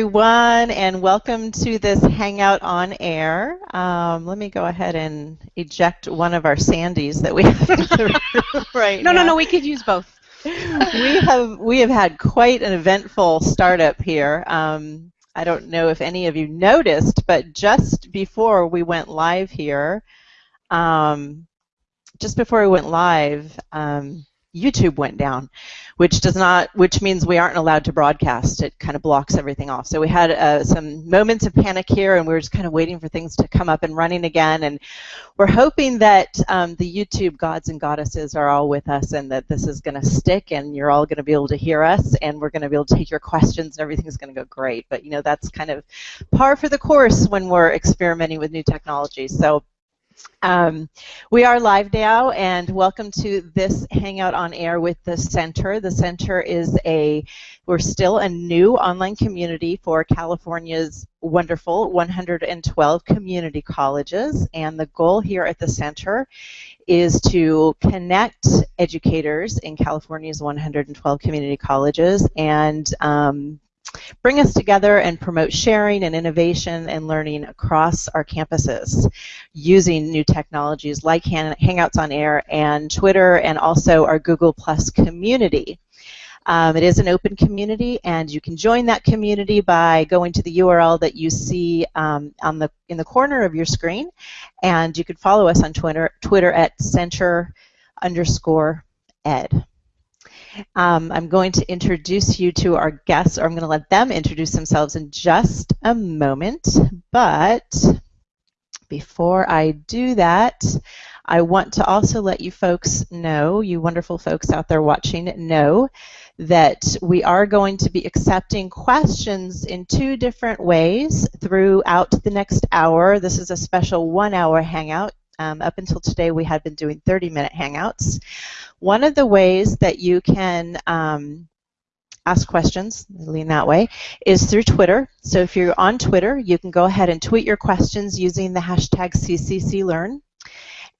Everyone, and welcome to this Hangout on Air. Um, let me go ahead and eject one of our Sandys that we have in the room right No, now. no, no, we could use both. we have we have had quite an eventful startup here. Um, I don't know if any of you noticed, but just before we went live here, um, just before we went live, um, YouTube went down, which does not, which means we aren't allowed to broadcast. It kind of blocks everything off. So we had uh, some moments of panic here, and we were just kind of waiting for things to come up and running again. And we're hoping that um, the YouTube gods and goddesses are all with us, and that this is going to stick, and you're all going to be able to hear us, and we're going to be able to take your questions, and everything's going to go great. But you know, that's kind of par for the course when we're experimenting with new technology. So. Um, we are live now, and welcome to this Hangout on Air with the Center. The Center is a, we're still a new online community for California's wonderful 112 community colleges, and the goal here at the Center is to connect educators in California's 112 community colleges and um, bring us together and promote sharing and innovation and learning across our campuses using new technologies like Hangouts on Air and Twitter and also our Google Plus community. Um, it is an open community, and you can join that community by going to the URL that you see um, on the in the corner of your screen, and you can follow us on Twitter Twitter at center underscore ed. Um, I'm going to introduce you to our guests, or I'm going to let them introduce themselves in just a moment. But before I do that, I want to also let you folks know, you wonderful folks out there watching, know that we are going to be accepting questions in two different ways throughout the next hour. This is a special one hour hangout. Um, up until today, we had been doing 30 minute hangouts. One of the ways that you can um, ask questions, lean that way, is through Twitter. So if you're on Twitter, you can go ahead and tweet your questions using the hashtag CCCLearn.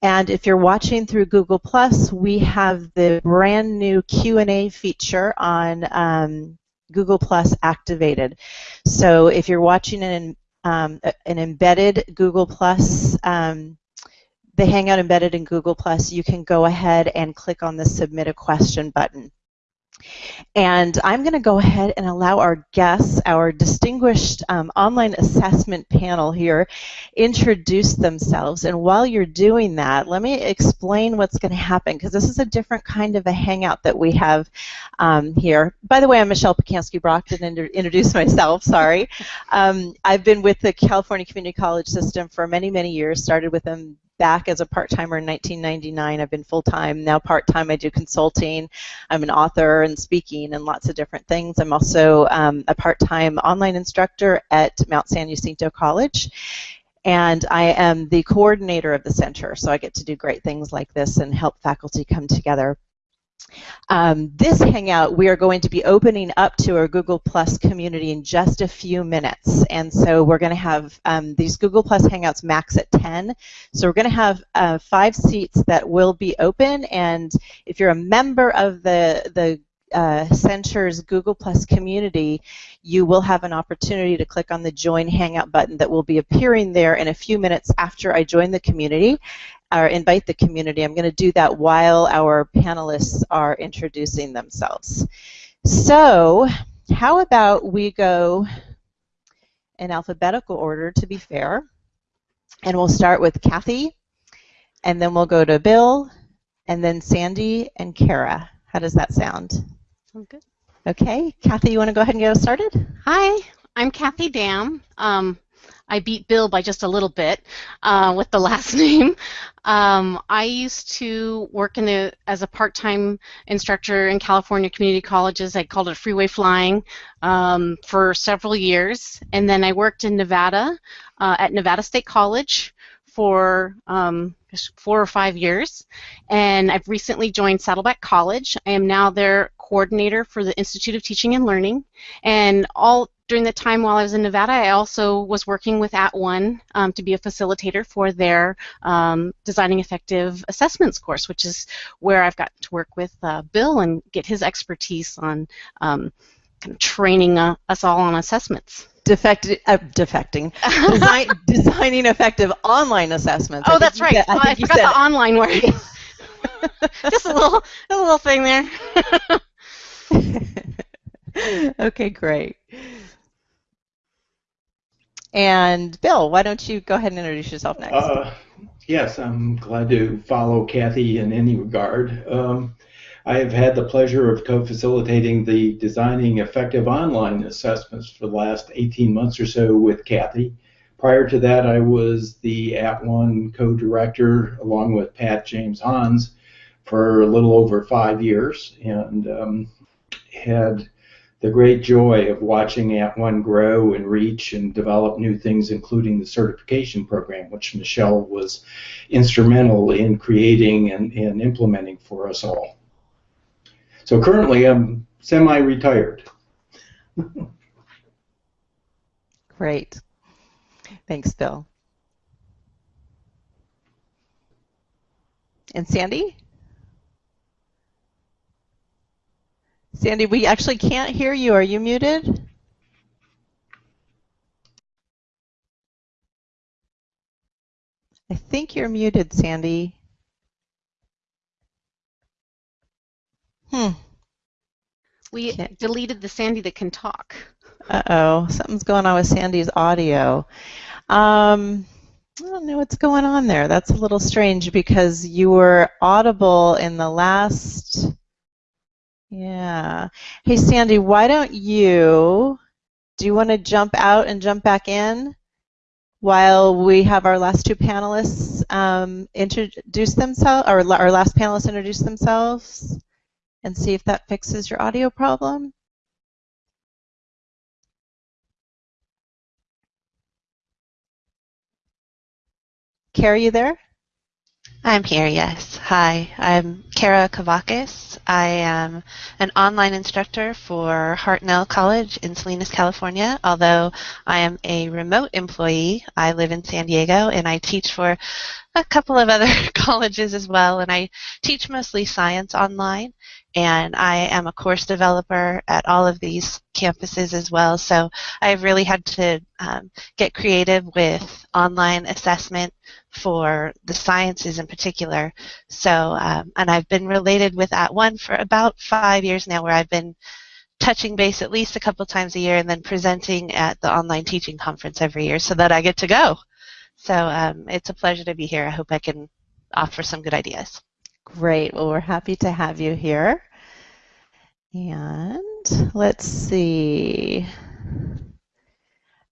And if you're watching through Google Plus, we have the brand new Q&A feature on um, Google Plus activated. So if you're watching an, um, an embedded Google Plus um, the Hangout embedded in Google Plus, you can go ahead and click on the Submit a Question button. And I'm going to go ahead and allow our guests, our distinguished um, online assessment panel here, introduce themselves. And while you're doing that, let me explain what's going to happen because this is a different kind of a hangout that we have um, here. By the way, I'm Michelle Pacansky Brock. Didn't introduce myself. Sorry. Um, I've been with the California Community College System for many, many years. Started with them back as a part-timer in 1999. I've been full-time. Now part-time I do consulting. I'm an author and speaking and lots of different things. I'm also um, a part-time online instructor at Mount San Jacinto College. And I am the coordinator of the center, so I get to do great things like this and help faculty come together. Um, this Hangout, we are going to be opening up to our Google Plus community in just a few minutes. And so we're going to have um, these Google Plus Hangouts max at 10. So we're going to have uh, five seats that will be open. And if you're a member of the, the uh, Center's Google Plus community, you will have an opportunity to click on the Join Hangout button that will be appearing there in a few minutes after I join the community or invite the community. I'm going to do that while our panelists are introducing themselves. So, how about we go in alphabetical order to be fair, and we'll start with Kathy, and then we'll go to Bill, and then Sandy and Kara. How does that sound? Sounds good. Okay, Kathy, you want to go ahead and get us started? Hi, I'm Kathy Dam. Um, I beat Bill by just a little bit uh, with the last name. Um, I used to work in the as a part-time instructor in California community colleges. I called it freeway flying um, for several years, and then I worked in Nevada uh, at Nevada State College for um, four or five years, and I've recently joined Saddleback College. I am now their coordinator for the Institute of Teaching and Learning, and all during the time while I was in Nevada, I also was working with @ONE um, to be a facilitator for their um, Designing Effective Assessments course, which is where I've gotten to work with uh, Bill and get his expertise on um, kind of training uh, us all on assessments. Defect, uh, defecting, Design, designing effective online assessments. Oh, that's right. Said, I, I forgot the online word. Just a little, a little thing there. okay, great. And Bill, why don't you go ahead and introduce yourself next? Uh, yes, I'm glad to follow Kathy in any regard. Um, I have had the pleasure of co-facilitating the Designing Effective Online Assessments for the last 18 months or so with Kathy. Prior to that, I was the At @ONE co-director along with Pat James Hans for a little over five years and um, had the great joy of watching At @ONE grow and reach and develop new things, including the certification program, which Michelle was instrumental in creating and, and implementing for us all. So currently I'm semi-retired. Great. Thanks, Bill. And Sandy? Sandy, we actually can't hear you. Are you muted? I think you're muted, Sandy. Hmm. We Can't. deleted the Sandy that can talk. Uh-oh, something's going on with Sandy's audio. Um, I don't know what's going on there. That's a little strange because you were audible in the last. Yeah. Hey, Sandy, why don't you? Do you want to jump out and jump back in while we have our last two panelists um, introduce themselves, or our last panelists introduce themselves? and see if that fixes your audio problem. Kara, you there? I'm here, yes. Hi, I'm Kara Kavakis. I am an online instructor for Hartnell College in Salinas, California. Although I am a remote employee, I live in San Diego and I teach for a couple of other colleges as well. And I teach mostly science online and I am a course developer at all of these campuses as well. So I've really had to um, get creative with online assessment for the sciences in particular. So, um, and I've been related with At @ONE for about five years now, where I've been touching base at least a couple times a year and then presenting at the online teaching conference every year so that I get to go. So um, it's a pleasure to be here. I hope I can offer some good ideas. Great. Well, we're happy to have you here. And let's see.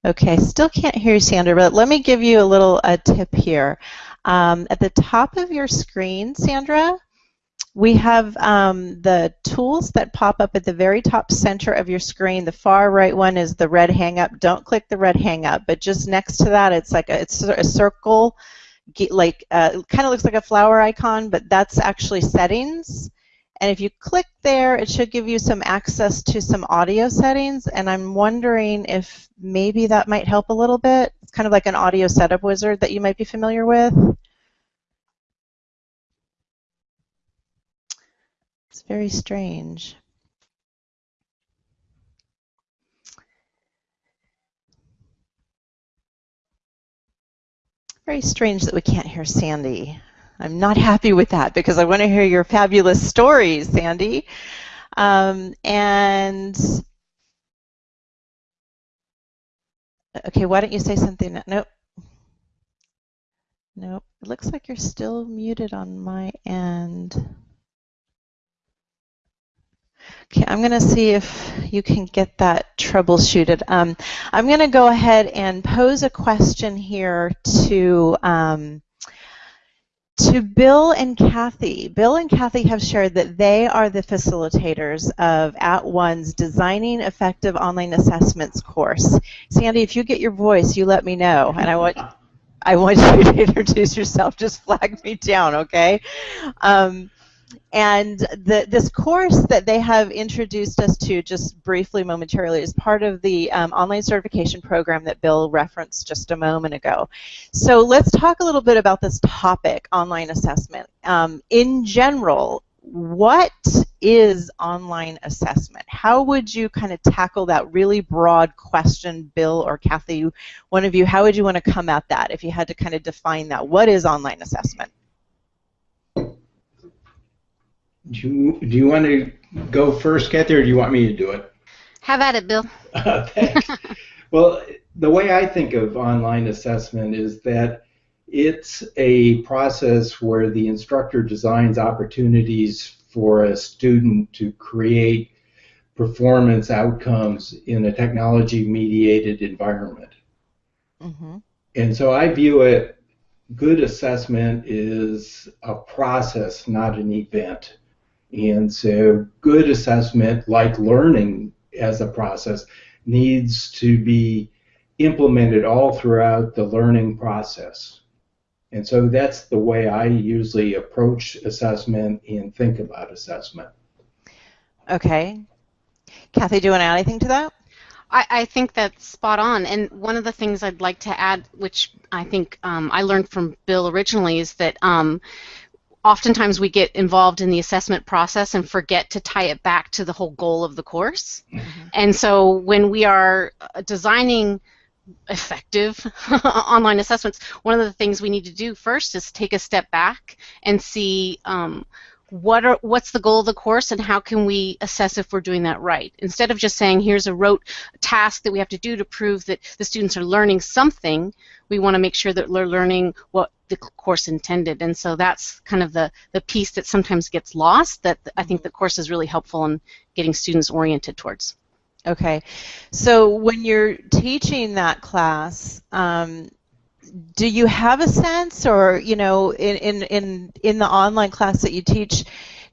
Okay, still can't hear you, Sandra, but let me give you a little a tip here. Um, at the top of your screen, Sandra, we have um, the tools that pop up at the very top center of your screen. The far right one is the red hang up. Don't click the red hang up, but just next to that, it's like a, it's a circle like uh, kind of looks like a flower icon, but that's actually settings. And if you click there, it should give you some access to some audio settings. And I'm wondering if maybe that might help a little bit. It's kind of like an audio setup wizard that you might be familiar with. It's very strange. Very strange that we can't hear Sandy. I'm not happy with that because I want to hear your fabulous stories, Sandy. Um, and okay, why don't you say something? Nope. Nope. It looks like you're still muted on my end. Okay, I'm going to see if you can get that troubleshooted. Um, I'm going to go ahead and pose a question here to um, to Bill and Kathy. Bill and Kathy have shared that they are the facilitators of At @ONE's Designing Effective Online Assessments course. Sandy, if you get your voice, you let me know, and I want I want you to introduce yourself. Just flag me down, okay? Um, and the, this course that they have introduced us to just briefly momentarily is part of the um, online certification program that Bill referenced just a moment ago. So let's talk a little bit about this topic, online assessment. Um, in general, what is online assessment? How would you kind of tackle that really broad question, Bill or Kathy? One of you, how would you want to come at that if you had to kind of define that? What is online assessment? Do you, do you want to go first, Kathy, or do you want me to do it? Have at it, Bill. Uh, thanks. well, the way I think of online assessment is that it's a process where the instructor designs opportunities for a student to create performance outcomes in a technology mediated environment. Mm-hmm. And so I view it good assessment is a process, not an event. And so good assessment, like learning as a process, needs to be implemented all throughout the learning process. And so that's the way I usually approach assessment and think about assessment. Okay. Kathy, do you want to add anything to that? I, I think that's spot on. And one of the things I'd like to add, which I think um, I learned from Bill originally, is that um, oftentimes we get involved in the assessment process and forget to tie it back to the whole goal of the course. Mm-hmm. And so when we are uh, designing effective online assessments, one of the things we need to do first is take a step back and see um, what are what's the goal of the course and how can we assess if we're doing that right instead of just saying here's a rote task that we have to do to prove that the students are learning something we want to make sure that they're learning what the course intended. And so that's kind of the the piece that sometimes gets lost that i think the course is really helpful in getting students oriented towards. Okay, so when you're teaching that class, um, do you have a sense, or you know, in, in in in the online class that you teach,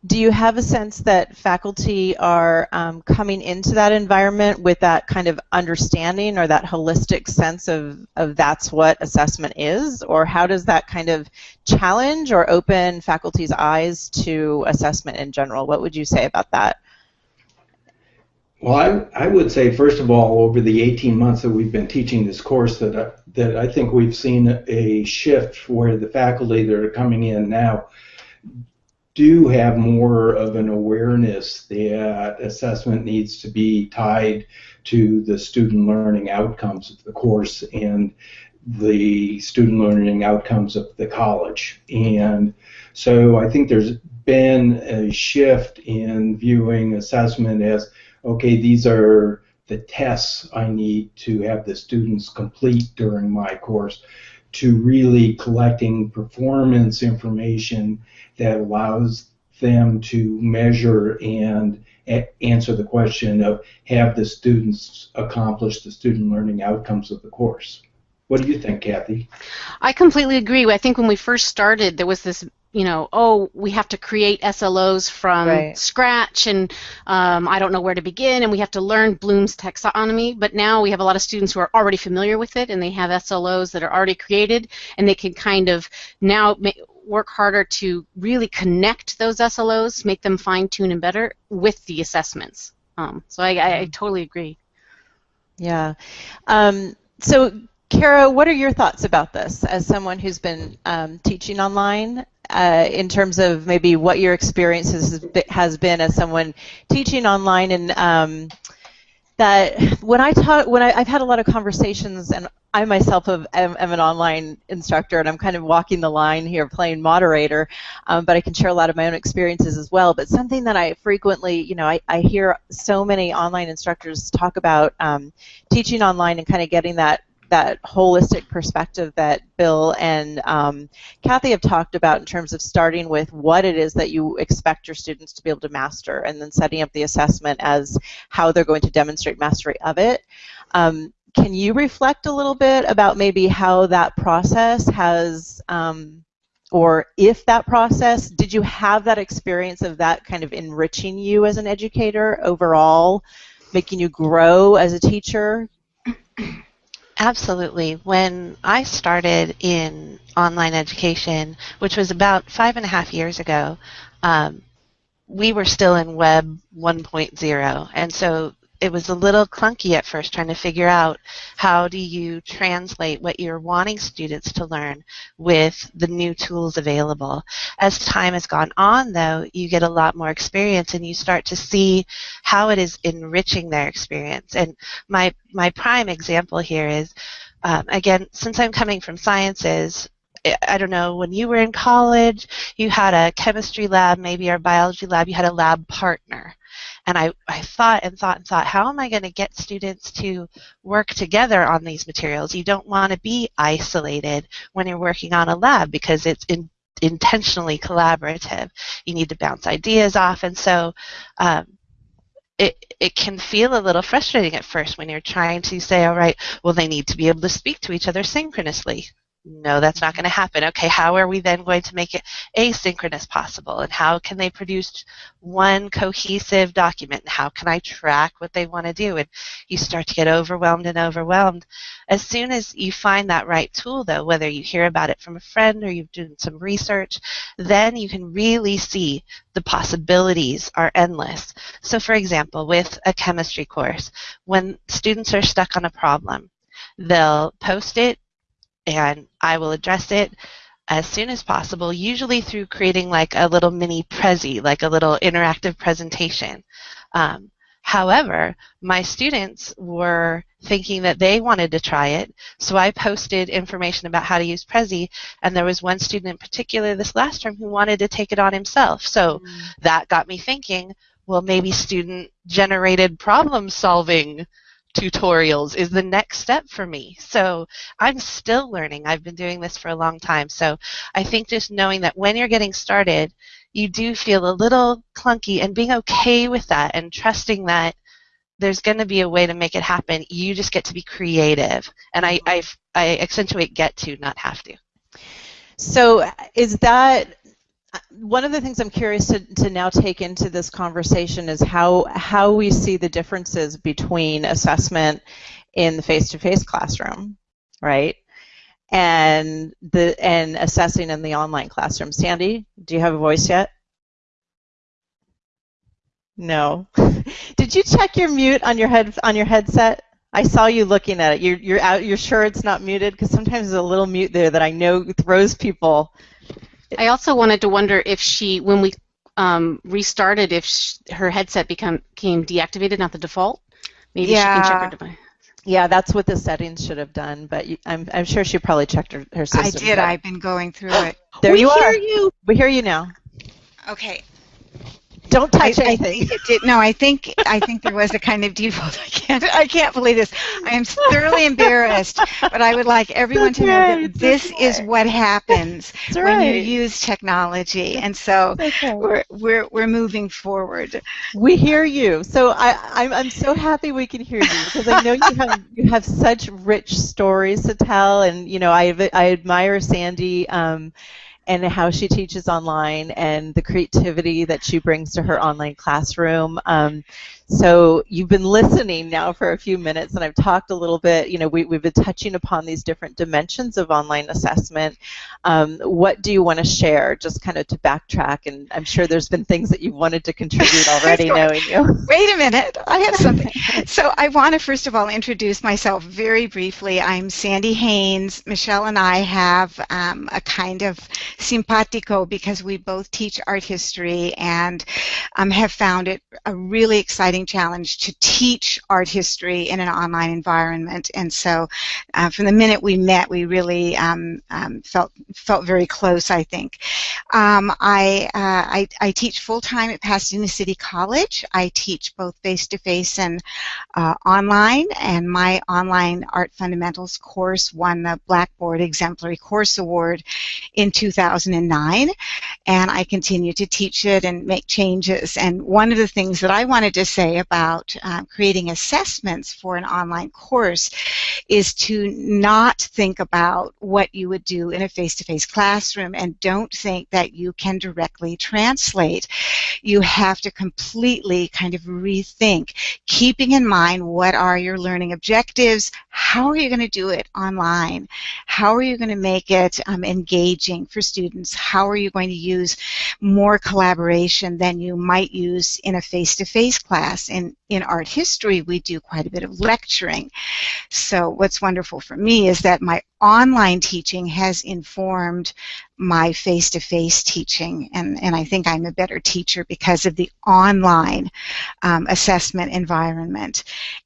do you have a sense that faculty are um, coming into that environment with that kind of understanding or that holistic sense of, of that's what assessment is? Or how does that kind of challenge or open faculty's eyes to assessment in general? What would you say about that? Well, I, I would say, first of all, over the 18 months that we've been teaching this course, that, I, that I think we've seen a shift where the faculty that are coming in now do have more of an awareness that uh, assessment needs to be tied to the student learning outcomes of the course and the student learning outcomes of the college. And so I think there's been a shift in viewing assessment as okay, these are the tests I need to have the students complete during my course to really collecting performance information that allows them to measure and answer the question of have the students accomplished the student learning outcomes of the course. What do you think, Kathy? I completely agree. I think when we first started, there was this you know, oh, we have to create SLOs from right. scratch, and um, I don't know where to begin, and we have to learn Bloom's taxonomy. But now we have a lot of students who are already familiar with it, and they have SLOs that are already created, and they can kind of now work harder to really connect those SLOs, make them fine tune and better with the assessments. Um, so I, I, I, totally agree. Yeah. Um, so Kara, what are your thoughts about this as someone who's been um, teaching online uh, in terms of maybe what your experience has been as someone teaching online and um, that when I talk, when I, have had a lot of conversations, and I myself have, am, am, an online instructor, and I'm kind of walking the line here, playing moderator, um, but I can share a lot of my own experiences as well. But something that I frequently, you know, I, I hear so many online instructors talk about um, teaching online and kind of getting that that holistic perspective that Bill and um, Kathy have talked about in terms of starting with what it is that you expect your students to be able to master and then setting up the assessment as how they're going to demonstrate mastery of it. Um, can you reflect a little bit about maybe how that process has, um, or if that process, did you have that experience of that kind of enriching you as an educator overall, making you grow as a teacher? Absolutely. When I started in online education, which was about five and a half years ago, um, we were still in Web 1.0, and so it was a little clunky at first trying to figure out how do you translate what you're wanting students to learn with the new tools available. As time has gone on, though, you get a lot more experience and you start to see how it is enriching their experience. And my, my prime example here is, um, again, since I'm coming from sciences, I don't know, when you were in college, you had a chemistry lab, maybe or biology lab, you had a lab partner. And I, I thought and thought and thought, how am I going to get students to work together on these materials? You don't want to be isolated when you're working on a lab because it's in, intentionally collaborative. You need to bounce ideas off. And so um, it, it can feel a little frustrating at first when you're trying to say, all right, well, they need to be able to speak to each other synchronously no, that's not going to happen. Okay, how are we then going to make it asynchronous possible? And how can they produce one cohesive document? And how can I track what they want to do? And you start to get overwhelmed and overwhelmed. As soon as you find that right tool, though, whether you hear about it from a friend or you've done some research, then you can really see the possibilities are endless. So, for example, with a chemistry course, when students are stuck on a problem, they'll post it and I will address it as soon as possible, usually through creating like a little mini Prezi, like a little interactive presentation. Um, however, my students were thinking that they wanted to try it, so I posted information about how to use Prezi, and there was one student in particular this last term who wanted to take it on himself. So mm. that got me thinking, well, maybe student generated problem solving tutorials is the next step for me. So I'm still learning. I've been doing this for a long time. So I think just knowing that when you're getting started, you do feel a little clunky and being okay with that and trusting that there's going to be a way to make it happen. You just get to be creative. And I, mm-hmm. I, I accentuate get to, not have to. So is that one of the things I'm curious to, to now take into this conversation is how how we see the differences between assessment in the face-to-face classroom, right? And the and assessing in the online classroom. Sandy, do you have a voice yet? No. Did you check your mute on your head on your headset? I saw you looking at it. You're you're out. You're sure it's not muted because sometimes there's a little mute there that I know throws people I also wanted to wonder if she, when we um, restarted, if she, her headset become, became deactivated, not the default. Maybe yeah. she can check her device. Yeah, that's what the settings should have done, but you, I'm, I'm sure she probably checked her, her system. I did. I've been going through it. there we you hear are. You. We hear you now. Okay. Don't touch I, anything. I did, no, I think I think there was a kind of default. I can't I can't believe this. I am thoroughly embarrassed, but I would like everyone to know that this okay. is what happens That's when right. you use technology, and so okay. we're we're we're moving forward. We hear you. So I I'm, I'm so happy we can hear you because I know you have you have such rich stories to tell, and you know I I admire Sandy. Um, and how she teaches online and the creativity that she brings to her online classroom. Um, so you've been listening now for a few minutes, and I've talked a little bit. You know, we, have been touching upon these different dimensions of online assessment. Um, what do you want to share, just kind of to backtrack? And I'm sure there's been things that you've wanted to contribute already, knowing you. Wait a minute, I have something. so I want to first of all introduce myself very briefly. I'm Sandy Haynes. Michelle and I have um, a kind of simpatico because we both teach art history and um, have found it a really exciting challenge to teach art history in an online environment. And so, uh, from the minute we met, we really um, um, felt felt very close. I think. Um, I, uh, I, I teach full time at Pasadena City College. I teach both face to face and uh, online. And my online art fundamentals course won the Blackboard Exemplary Course Award in 2009. And I continue to teach it and make changes. And one of the things that I wanted to say about uh, creating assessments for an online course is to not think about what you would do in a face-to-face classroom and don't think that you can directly translate. You have to completely kind of rethink, keeping in mind what are your learning objectives, how are you going to do it online, how are you going to make it um, engaging for students students how are you going to use more collaboration than you might use in a face-to-face class. And in art history, we do quite a bit of lecturing. So what's wonderful for me is that my online teaching has informed my face-to-face teaching, and, and I think I'm a better teacher because of the online um, assessment environment.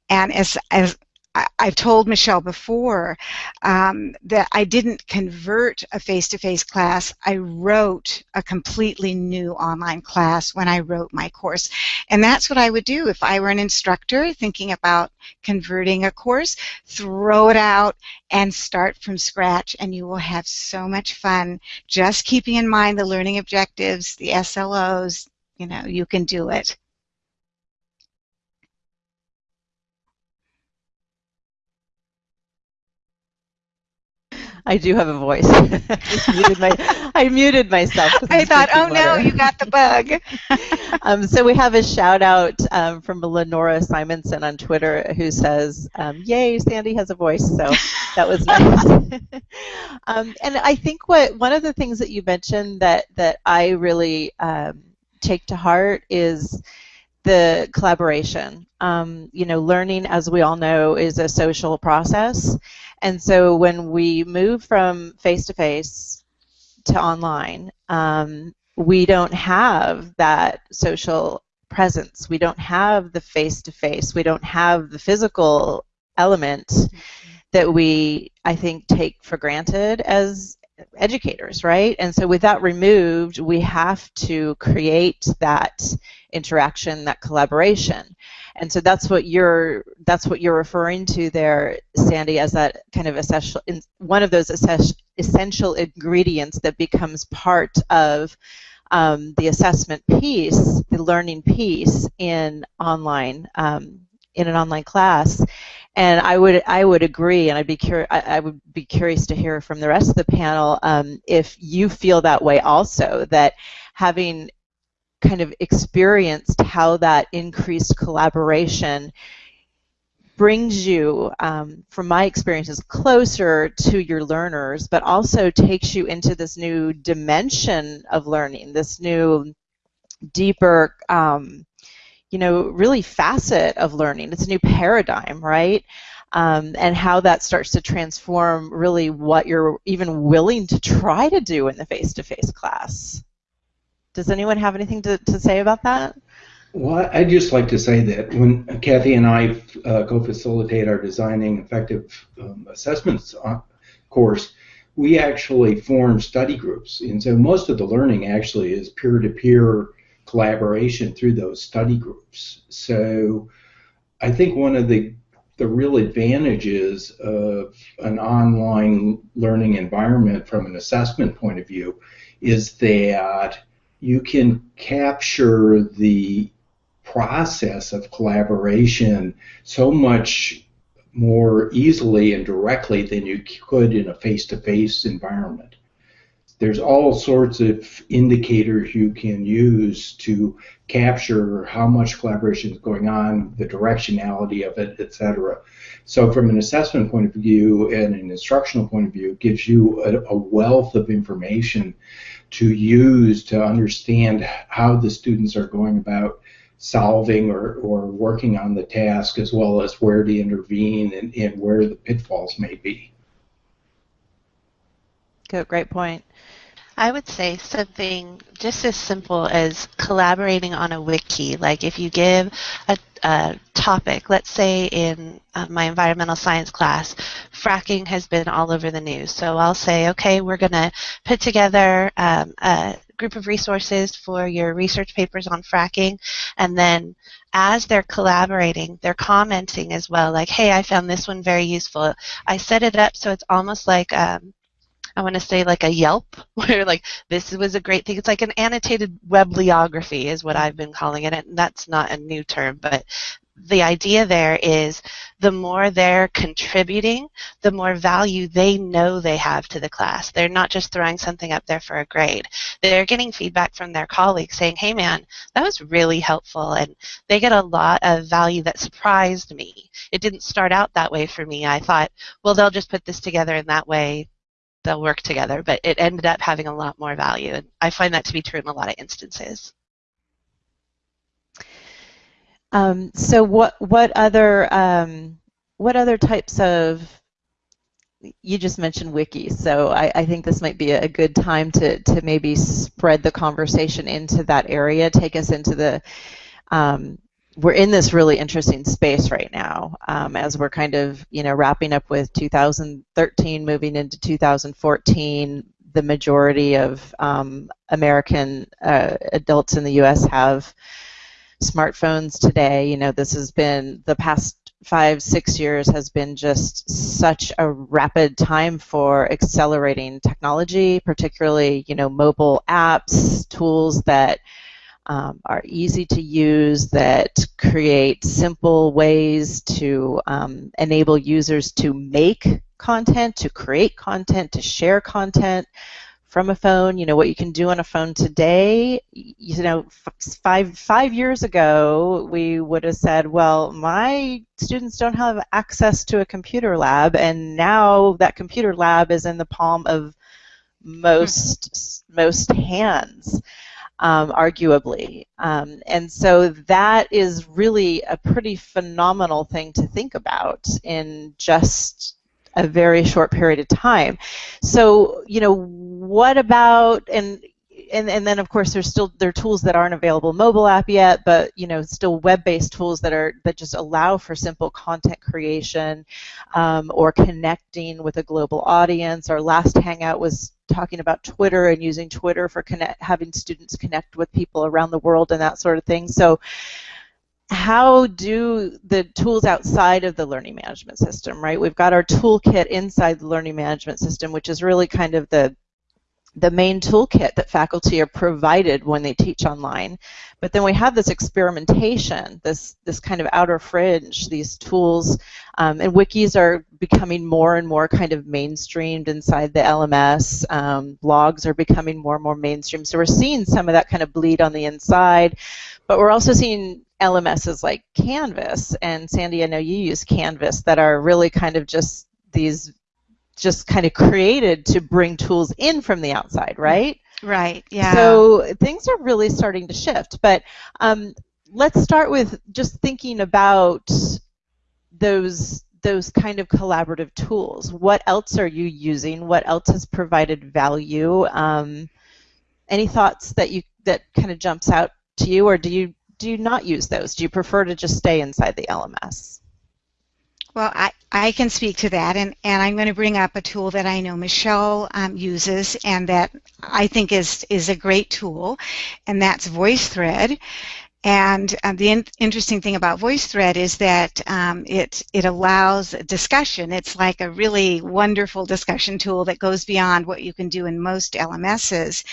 And as, as I, have told Michelle before um, that I didn't convert a face-to-face class. I wrote a completely new online class when I wrote my course. And that's what I would do if I were an instructor thinking about converting a course. Throw it out and start from scratch and you will have so much fun just keeping in mind the learning objectives, the SLOs, you know, you can do it. I do have a voice. I, muted my, I muted myself. I thought, oh no, you got the bug. um, so we have a shout out um, from Lenora Simonson on Twitter who says, um, "Yay, Sandy has a voice." So that was nice. Um, and I think what one of the things that you mentioned that that I really um, take to heart is the collaboration. Um, you know, learning, as we all know, is a social process. And so when we move from face to face to online, um, we don't have that social presence. We don't have the face to face. We don't have the physical element that we, I think, take for granted as educators, right? And so with that removed, we have to create that interaction, that collaboration. And so that's what you're that's what you're referring to there, Sandy, as that kind of essential one of those essential ingredients that becomes part of um, the assessment piece, the learning piece in online um, in an online class. And I would I would agree, and I'd be cur- I, I would be curious to hear from the rest of the panel um, if you feel that way also. That having kind of experienced how that increased collaboration brings you, um, from my experiences, closer to your learners, but also takes you into this new dimension of learning, this new, deeper, um, you know, really facet of learning. It's a new paradigm, right? Um, and how that starts to transform really what you're even willing to try to do in the face-to-face class. Does anyone have anything to, to say about that? Well, I'd just like to say that when Kathy and I uh, co-facilitate our designing effective um, assessments uh, course, we actually form study groups, and so most of the learning actually is peer-to-peer collaboration through those study groups. So, I think one of the the real advantages of an online learning environment from an assessment point of view is that you can capture the process of collaboration so much more easily and directly than you could in a face-to-face environment. There's all sorts of indicators you can use to capture how much collaboration is going on, the directionality of it, etc. So from an assessment point of view and an instructional point of view, it gives you a, a wealth of information to use to understand how the students are going about solving or, or working on the task as well as where to intervene and, and where the pitfalls may be. Great point. I would say something just as simple as collaborating on a wiki. Like if you give a, a topic, let's say in uh, my environmental science class, fracking has been all over the news. So I'll say, okay, we're going to put together um, a group of resources for your research papers on fracking, and then as they're collaborating, they're commenting as well, like, hey, I found this one very useful. I set it up so it's almost like um, I want to say like a Yelp, where like this was a great thing. It's like an annotated webliography is what I've been calling it, and that's not a new term, but the idea there is the more they're contributing, the more value they know they have to the class. They're not just throwing something up there for a grade. They're getting feedback from their colleagues saying, hey man, that was really helpful. And they get a lot of value that surprised me. It didn't start out that way for me. I thought, well, they'll just put this together in that way they'll work together. But it ended up having a lot more value, and I find that to be true in a lot of instances. Um, so what what other um, what other types of you just mentioned wikis, so I, I, think this might be a good time to, to maybe spread the conversation into that area, take us into the, um, we're in this really interesting space right now um, as we're kind of, you know, wrapping up with 2013, moving into 2014. The majority of um, American uh, adults in the U.S. have smartphones today. You know, this has been the past five, six years has been just such a rapid time for accelerating technology, particularly, you know, mobile apps, tools that um, are easy to use, that create simple ways to um, enable users to make content, to create content, to share content from a phone. You know what you can do on a phone today. You know, five five years ago, we would have said, "Well, my students don't have access to a computer lab," and now that computer lab is in the palm of most most hands. Um, arguably. Um, and so that is really a pretty phenomenal thing to think about in just a very short period of time. So, you know, what about and and, and then of course there's still there are tools that aren't available mobile app yet, but you know still web-based tools that are that just allow for simple content creation um, or connecting with a global audience. Our last hangout was talking about Twitter and using Twitter for connect, having students connect with people around the world and that sort of thing. So how do the tools outside of the learning management system, right? We've got our toolkit inside the learning management system, which is really kind of the the main toolkit that faculty are provided when they teach online. But then we have this experimentation, this this kind of outer fringe, these tools, um, and wikis are becoming more and more kind of mainstreamed inside the LMS. Um, blogs are becoming more and more mainstream. So we're seeing some of that kind of bleed on the inside, but we're also seeing LMSs like Canvas, and Sandy, I know you use Canvas, that are really kind of just these, just kind of created to bring tools in from the outside, right? Right, yeah. So things are really starting to shift. But um, let's start with just thinking about those those kind of collaborative tools. What else are you using? What else has provided value? Um, any thoughts that you that kind of jumps out to you, or do you do you not use those? Do you prefer to just stay inside the LMS? Well, I, I can speak to that, and, and I'm going to bring up a tool that I know Michelle um, uses and that I think is, is a great tool, and that's VoiceThread. And um, the in interesting thing about VoiceThread is that um, it, it allows discussion. It's like a really wonderful discussion tool that goes beyond what you can do in most LMSs.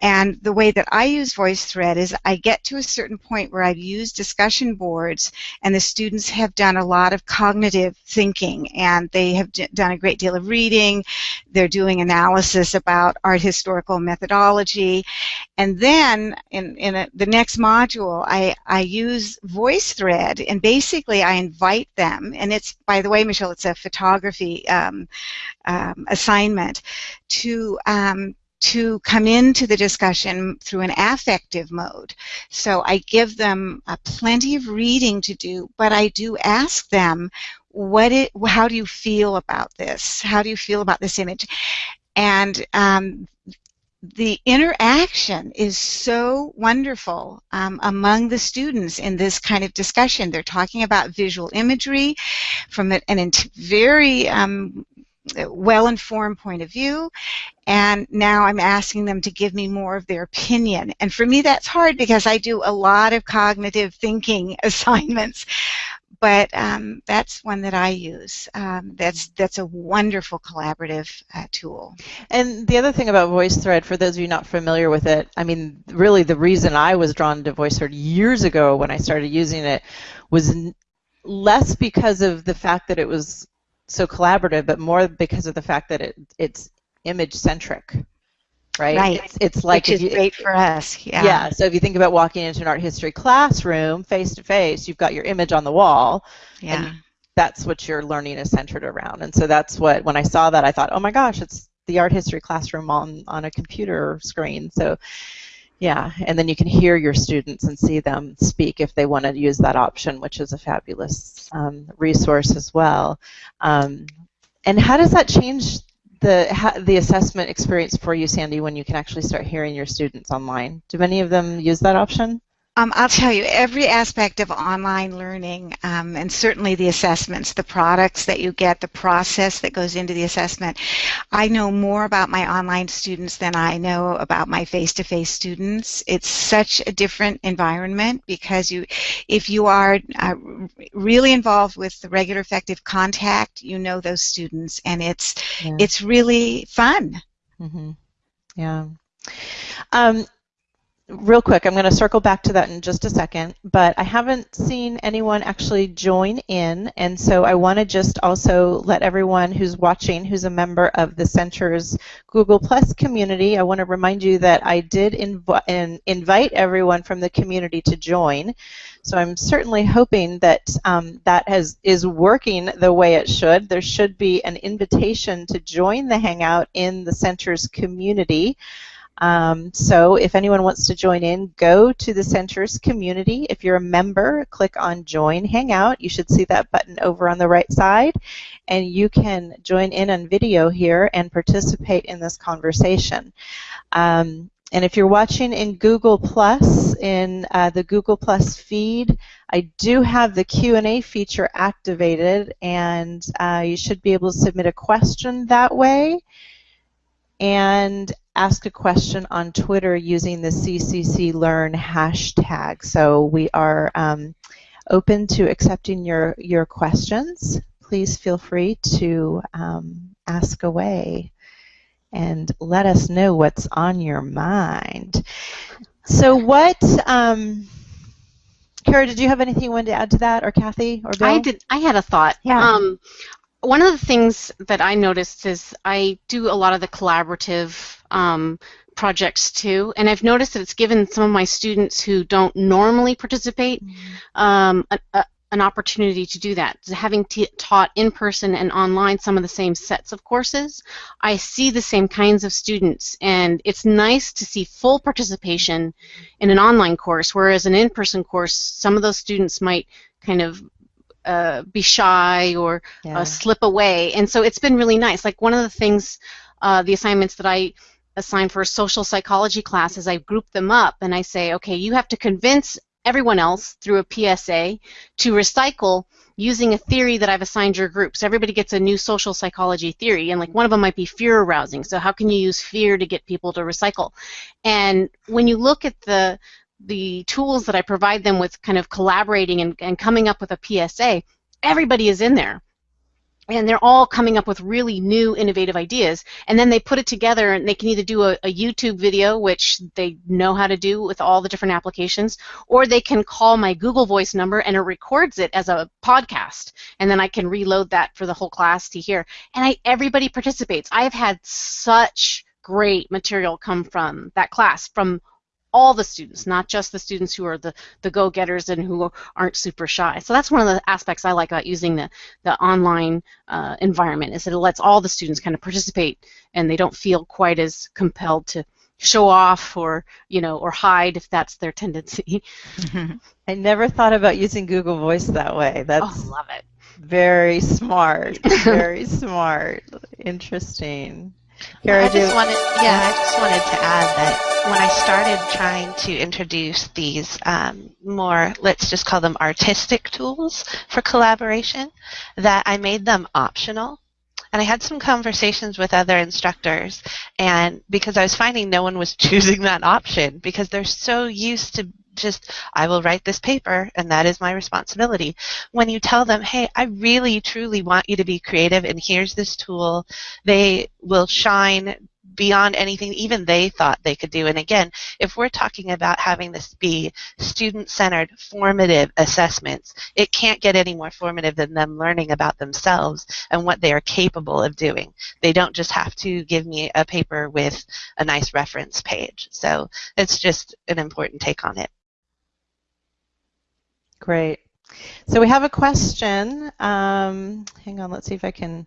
And the way that I use VoiceThread is I get to a certain point where I've used discussion boards and the students have done a lot of cognitive thinking and they have done a great deal of reading. They're doing analysis about art historical methodology. And then in, in a, the next module, I, I use VoiceThread and basically I invite them, and it's, by the way, Michelle, it's a photography um, um, assignment, to um, to come into the discussion through an affective mode. So I give them uh, plenty of reading to do, but I do ask them, what it, how do you feel about this? How do you feel about this image? And um, the interaction is so wonderful um, among the students in this kind of discussion. They're talking about visual imagery from an very um, well-informed point of view and now I'm asking them to give me more of their opinion. And for me that's hard because I do a lot of cognitive thinking assignments but um, that's one that I use. Um, that's that's a wonderful collaborative uh, tool. And the other thing about VoiceThread, for those of you not familiar with it, I mean, really the reason I was drawn to VoiceThread years ago when I started using it was less because of the fact that it was so collaborative, but more because of the fact that it, it's image centric. Right. Right. It's, it's like Which is you, great for us. Yeah. Yeah. So if you think about walking into an art history classroom face to face, you've got your image on the wall. Yeah. And that's what your learning is centered around. And so that's what when I saw that I thought, oh my gosh, it's the art history classroom on on a computer screen. So yeah, and then you can hear your students and see them speak if they want to use that option, which is a fabulous um, resource as well. Um, and how does that change the the assessment experience for you, Sandy, when you can actually start hearing your students online? Do many of them use that option? Um, I'll tell you, every aspect of online learning, um, and certainly the assessments, the products that you get, the process that goes into the assessment, I know more about my online students than I know about my face-to-face students. It's such a different environment because you, if you are uh, really involved with the regular effective contact, you know those students, and it's yeah. it's really fun. Mm-hmm. Yeah. Um, real quick, I'm going to circle back to that in just a second, but I haven't seen anyone actually join in, and so I want to just also let everyone who's watching, who's a member of the Center's Google Plus community, I want to remind you that I did inv in, invite everyone from the community to join. So I'm certainly hoping that um, that has is working the way it should. There should be an invitation to join the Hangout in the Center's community. Um, so if anyone wants to join in, go to the center's community. If you're a member, click on Join Hangout. You should see that button over on the right side, and you can join in on video here and participate in this conversation. Um, and if you're watching in Google Plus, in uh, the Google Plus feed, I do have the Q&A feature activated, and uh, you should be able to submit a question that way. And ask a question on Twitter using the CCC Learn hashtag. So we are um, open to accepting your, your questions. Please feel free to um, ask away and let us know what's on your mind. So what, um, Kara, did you have anything you wanted to add to that, or Kathy, or Bill? I did. I had a thought. Yeah. Um, one of the things that I noticed is I do a lot of the collaborative um, projects too, and I've noticed that it's given some of my students who don't normally participate mm-hmm. um, a, a, an opportunity to do that. Having taught in person and online some of the same sets of courses, I see the same kinds of students, and it's nice to see full participation in an online course, whereas an in person course, some of those students might kind of uh, be shy or uh, yeah. uh, slip away. And so it's been really nice. Like one of the things, uh, the assignments that I assign for a social psychology class is I group them up and I say, okay, you have to convince everyone else through a PSA to recycle using a theory that I've assigned your group. So everybody gets a new social psychology theory, and like one of them might be fear arousing. So how can you use fear to get people to recycle? And when you look at the the tools that I provide them with kind of collaborating and, and coming up with a PSA, everybody is in there. And they're all coming up with really new, innovative ideas. And then they put it together and they can either do a, a YouTube video, which they know how to do with all the different applications, or they can call my Google Voice number and it records it as a podcast. And then I can reload that for the whole class to hear. And I, everybody participates. I've had such great material come from that class from all the students, not just the students who are the, the go-getters and who aren't super shy. So that's one of the aspects I like about using the, the online uh, environment is that it lets all the students kind of participate and they don't feel quite as compelled to show off or you know or hide if that's their tendency. I never thought about using Google Voice that way. That's oh, love it. Very smart. Very smart. Interesting. Kara, I just wanted, yeah, I just wanted to add that when I started trying to introduce these um, more, let's just call them artistic tools for collaboration, that I made them optional. And I had some conversations with other instructors, and because I was finding no one was choosing that option because they're so used to just, I will write this paper and that is my responsibility. When you tell them, hey, I really truly want you to be creative and here's this tool, they will shine beyond anything even they thought they could do. And again, if we're talking about having this be student-centered, formative assessments, it can't get any more formative than them learning about themselves and what they are capable of doing. They don't just have to give me a paper with a nice reference page. So it's just an important take on it. Great. So we have a question. Um, hang on, let's see if I can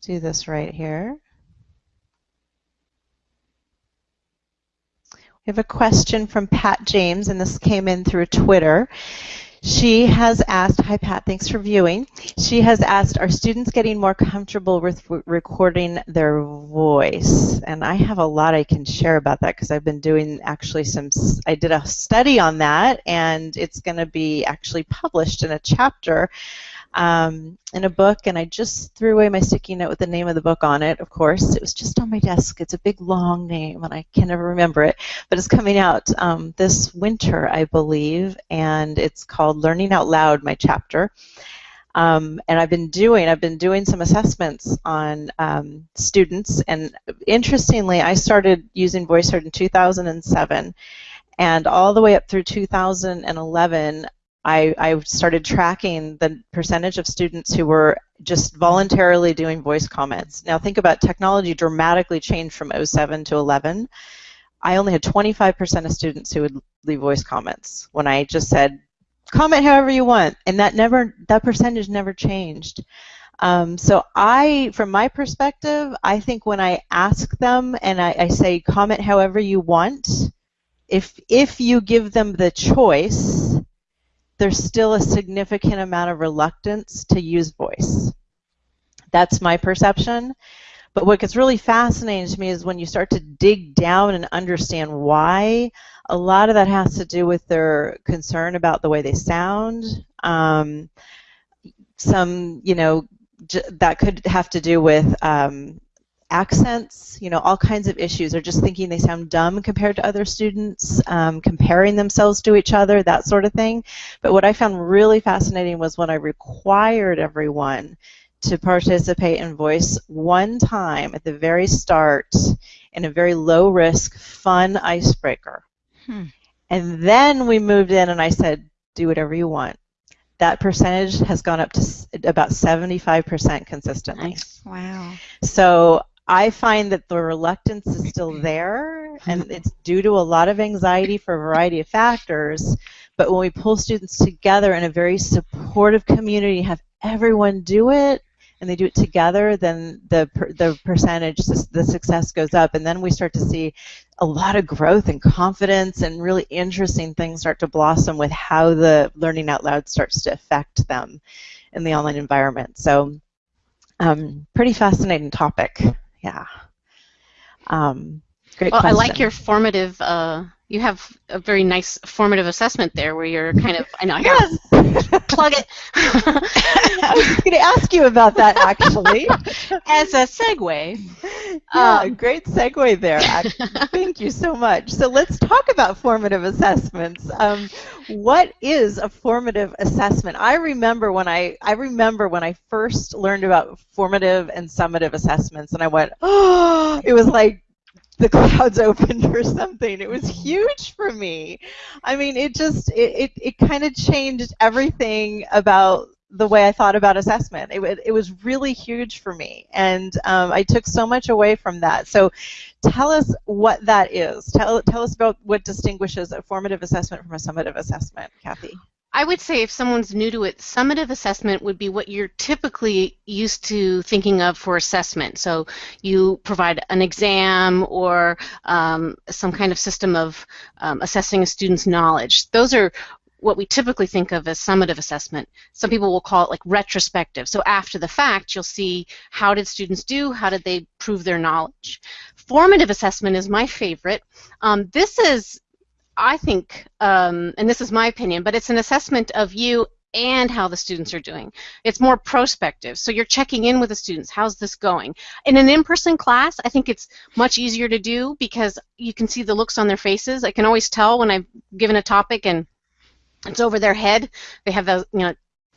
do this right here. We have a question from Pat James, and this came in through Twitter. She has asked, hi Pat, thanks for viewing. She has asked, are students getting more comfortable with recording their voice? And I have a lot I can share about that because I've been doing actually some, I did a study on that and it's going to be actually published in a chapter um, in a book, and I just threw away my sticky note with the name of the book on it, of course. It was just on my desk. It's a big, long name, and I can never remember it. But it's coming out um, this winter, I believe, and it's called Learning Out Loud, my chapter. Um, and I've been doing I've been doing some assessments on um, students, and interestingly, I started using VoiceThread in 2007, and all the way up through 2011, I, I started tracking the percentage of students who were just voluntarily doing voice comments. Now think about technology dramatically changed from 07 to 11. I only had 25% of students who would leave voice comments when I just said, comment however you want, and that never that percentage never changed. Um, so I, from my perspective, I think when I ask them and I, I say comment however you want, if if you give them the choice, there's still a significant amount of reluctance to use voice. That's my perception. But what gets really fascinating to me is when you start to dig down and understand why. A lot of that has to do with their concern about the way they sound. Um, some, you know, that could have to do with um, accents, you know, all kinds of issues, or just thinking they sound dumb compared to other students, um, comparing themselves to each other, that sort of thing. But what I found really fascinating was when I required everyone to participate in voice one time at the very start in a very low risk, fun icebreaker. Hmm. And then we moved in and I said, do whatever you want. That percentage has gone up to about 75% consistently. Nice. Wow. So I find that the reluctance is still there, and it's due to a lot of anxiety for a variety of factors. But when we pull students together in a very supportive community, have everyone do it, and they do it together, then the the percentage, the success goes up, and then we start to see a lot of growth and confidence, and really interesting things start to blossom with how the learning out loud starts to affect them in the online environment. So, um, pretty fascinating topic yeah. Um, great well, question. I like your formative. Uh, you have a very nice formative assessment there, where you're kind of. I know. I yes. plug it. I was going to ask you about that actually, as a segue. Yeah, um, great segue there. Thank you so much. So let's talk about formative assessments. Um, what is a formative assessment? I remember when I I remember when I first learned about formative and summative assessments, and I went, oh, it was like the clouds opened or something. It was huge for me. I mean, it just it it, it kind of changed everything about the way I thought about assessment. It, it was really huge for me, and um, I took so much away from that. So, tell us what that is. Tell tell us about what distinguishes a formative assessment from a summative assessment, Kathy. I would say if someone's new to it, summative assessment would be what you're typically used to thinking of for assessment. So you provide an exam or um, some kind of system of um, assessing a student's knowledge. Those are what we typically think of as summative assessment. Some people will call it like retrospective. So after the fact, you'll see how did students do, how did they prove their knowledge. Formative assessment is my favorite. Um, this is I think, um, and this is my opinion, but it's an assessment of you and how the students are doing. It's more prospective. So you're checking in with the students. How's this going? In an in-person class, I think it's much easier to do because you can see the looks on their faces. I can always tell when I've given a topic and it's over their head. They have the you know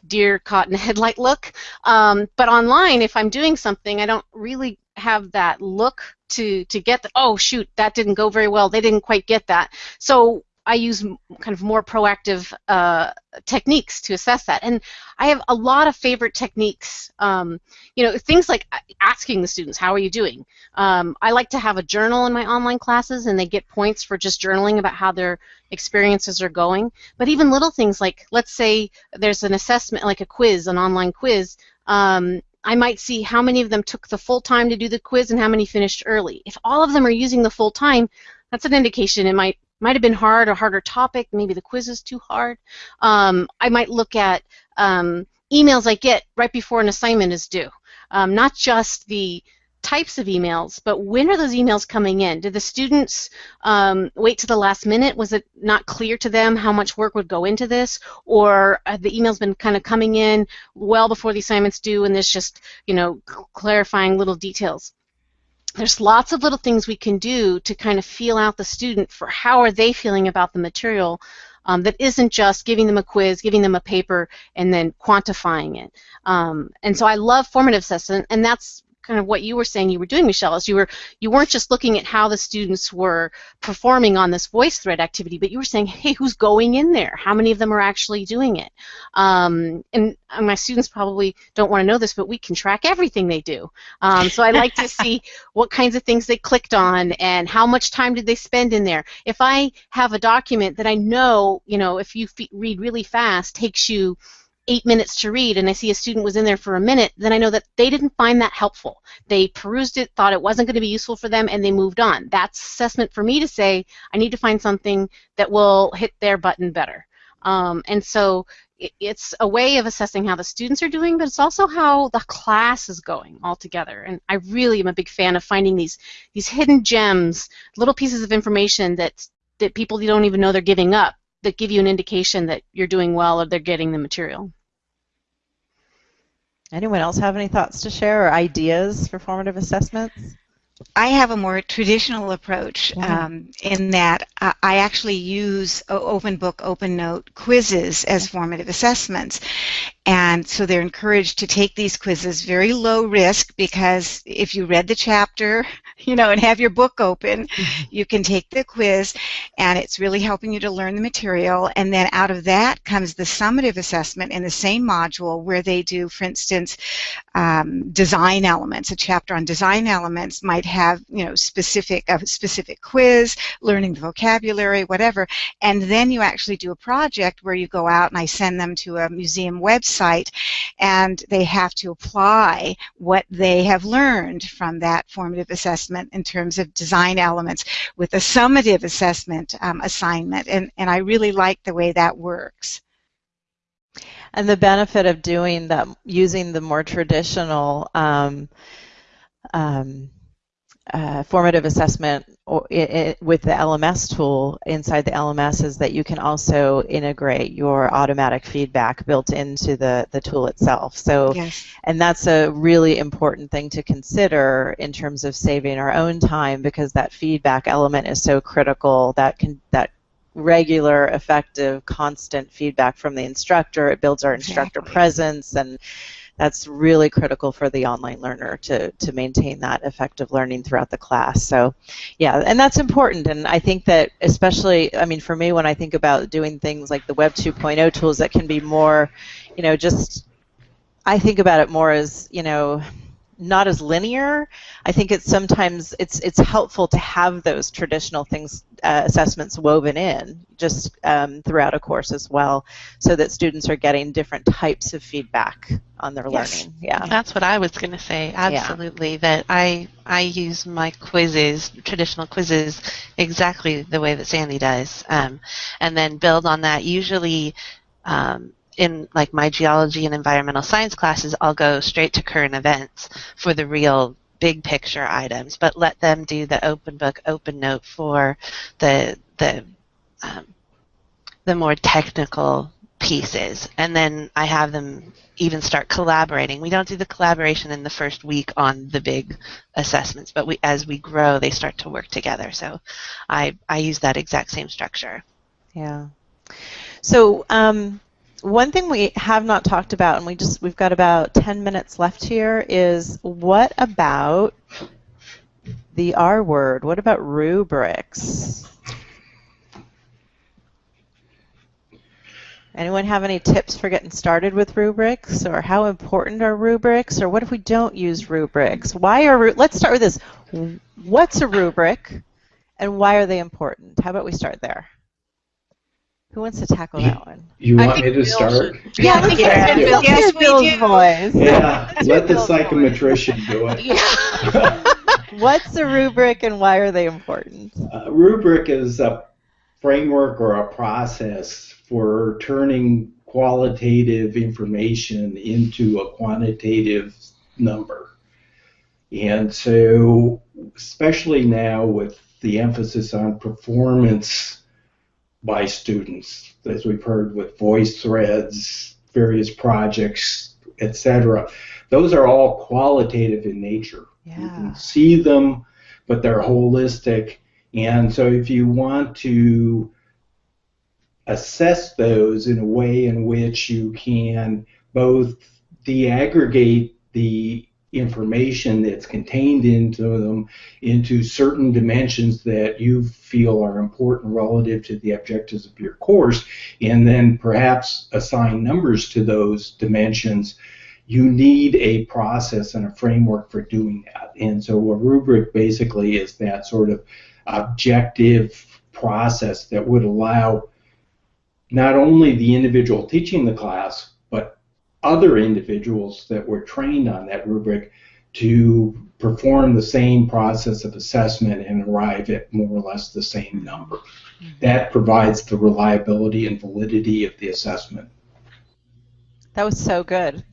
deer caught in a headlight look. Um, but online, if I'm doing something, I don't really have that look to to get the oh shoot that didn't go very well they didn't quite get that so I use kind of more proactive uh, techniques to assess that. And I have a lot of favorite techniques. Um, you know, things like asking the students, how are you doing? Um, I like to have a journal in my online classes, and they get points for just journaling about how their experiences are going. But even little things like, let's say there's an assessment, like a quiz, an online quiz. Um, I might see how many of them took the full time to do the quiz and how many finished early. If all of them are using the full time, that's an indication it might might have been hard, a harder topic. Maybe the quiz is too hard. Um, I might look at um, emails I get right before an assignment is due, um, not just the types of emails, but when are those emails coming in? Did the students um, wait to the last minute? Was it not clear to them how much work would go into this? Or the emails been kind of coming in well before the assignment's due and there's just, you know, clarifying little details? There's lots of little things we can do to kind of feel out the student for how are they feeling about the material um, that isn't just giving them a quiz, giving them a paper, and then quantifying it. Um, and so I love formative assessment, and that's kind of what you were saying you were doing, Michelle, is you were you weren't just looking at how the students were performing on this voice thread activity, but you were saying, hey, who's going in there? How many of them are actually doing it? Um, and my students probably don't want to know this, but we can track everything they do. Um, so I like to see what kinds of things they clicked on and how much time did they spend in there. If I have a document that I know, you know, if you read really fast, takes you eight minutes to read and I see a student was in there for a minute, then I know that they didn't find that helpful. They perused it, thought it wasn't going to be useful for them, and they moved on. That's assessment for me to say, I need to find something that will hit their button better. Um, and so it's a way of assessing how the students are doing, but it's also how the class is going altogether. And I really am a big fan of finding these these hidden gems, little pieces of information that that people don't even know they're giving up that give you an indication that you're doing well or they're getting the material. Anyone else have any thoughts to share or ideas for formative assessments? I have a more traditional approach um, in that I actually use open book, open note quizzes as formative assessments. And so they're encouraged to take these quizzes very low risk because if you read the chapter, you know, and have your book open, mm-hmm. you can take the quiz and it's really helping you to learn the material. And then out of that comes the summative assessment in the same module where they do, for instance, um, design elements. A chapter on design elements might have, you know, specific, a specific quiz, learning the vocabulary, whatever. And then you actually do a project where you go out and I send them to a museum website website and they have to apply what they have learned from that formative assessment in terms of design elements with a summative assessment um, assignment. And, and I really like the way that works. And the benefit of doing that, using the more traditional um, um, uh, formative assessment it, it, with the LMS tool inside the LMS is that you can also integrate your automatic feedback built into the, the tool itself. So, yes. and that's a really important thing to consider in terms of saving our own time because that feedback element is so critical. That can that regular, effective, constant feedback from the instructor. It builds our instructor exactly. presence and that's really critical for the online learner to, to maintain that effective learning throughout the class. So, yeah, and that's important. And I think that especially, I mean, for me, when I think about doing things like the Web 2.0 tools that can be more, you know, just, I think about it more as, you know, not as linear. I think it's sometimes it's it's helpful to have those traditional things uh, assessments woven in just um, throughout a course as well, so that students are getting different types of feedback on their yes. learning. Yeah, that's what I was going to say. Absolutely, yeah. that I I use my quizzes, traditional quizzes, exactly the way that Sandy does, um, and then build on that. Usually. Um, in like my geology and environmental science classes, I'll go straight to current events for the real big picture items, but let them do the open book, open note for the the um, the more technical pieces, and then I have them even start collaborating. We don't do the collaboration in the first week on the big assessments, but we as we grow, they start to work together. So I I use that exact same structure. Yeah. So um, one thing we have not talked about, and we just we've got about 10 minutes left here, is what about the R word? What about rubrics? Anyone have any tips for getting started with rubrics, or how important are rubrics, or what if we don't use rubrics? Why are let's start with this. What's a rubric, and why are they important? How about we start there? Who wants to tackle that one? You want me to Bill start? Should. Yeah, I think yeah. Bill. Yes, we do. voice. Yeah, let the psychometrician do it. Yeah. What's a rubric and why are they important? A rubric is a framework or a process for turning qualitative information into a quantitative number. And so, especially now with the emphasis on performance by students, as we've heard with voice threads, various projects, etc., those are all qualitative in nature. Yeah. You can see them, but they're holistic. And so, if you want to assess those in a way in which you can both deaggregate the information that's contained into them into certain dimensions that you feel are important relative to the objectives of your course, and then perhaps assign numbers to those dimensions, you need a process and a framework for doing that. And so a rubric basically is that sort of objective process that would allow not only the individual teaching the class, other individuals that were trained on that rubric to perform the same process of assessment and arrive at more or less the same number. Mm-hmm. That provides the reliability and validity of the assessment. That was so good.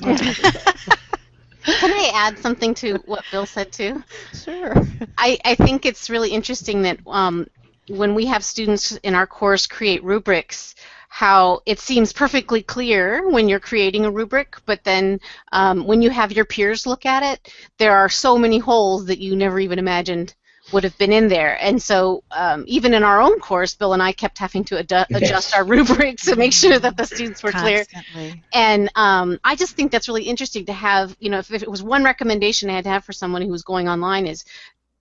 Can I add something to what Bill said too? Sure. I, I think it's really interesting that um, when we have students in our course create rubrics, how it seems perfectly clear when you're creating a rubric, but then um, when you have your peers look at it, there are so many holes that you never even imagined would have been in there. And so um, even in our own course, Bill and I kept having to adu- adjust our rubrics to make sure that the students were Constantly. clear. And um, I just think that's really interesting to have, you know, if, if, it was one recommendation I had to have for someone who was going online is